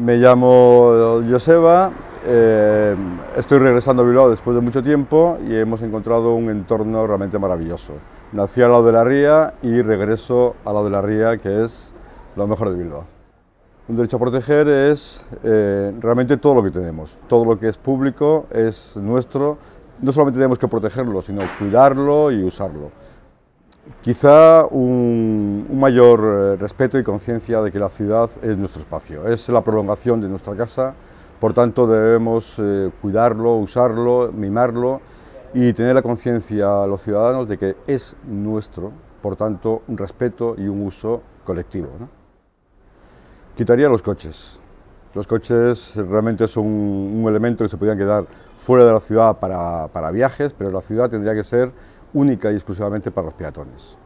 Me llamo Joseba, eh, estoy regresando a Bilbao después de mucho tiempo y hemos encontrado un entorno realmente maravilloso. Nací al lado de la ría y regreso al lado de la ría, que es lo mejor de Bilbao. Un derecho a proteger es eh, realmente todo lo que tenemos, todo lo que es público es nuestro, no solamente tenemos que protegerlo, sino cuidarlo y usarlo. Quizá un, mayor eh, respeto y conciencia de que la ciudad es nuestro espacio, es la prolongación de nuestra casa, por tanto debemos eh, cuidarlo, usarlo, mimarlo y tener la conciencia a los ciudadanos de que es nuestro, por tanto un respeto y un uso colectivo. Quitaría los coches. Los coches realmente son un, elemento que se podrían quedar fuera de la ciudad para viajes, pero la ciudad tendría que ser única y exclusivamente para los peatones.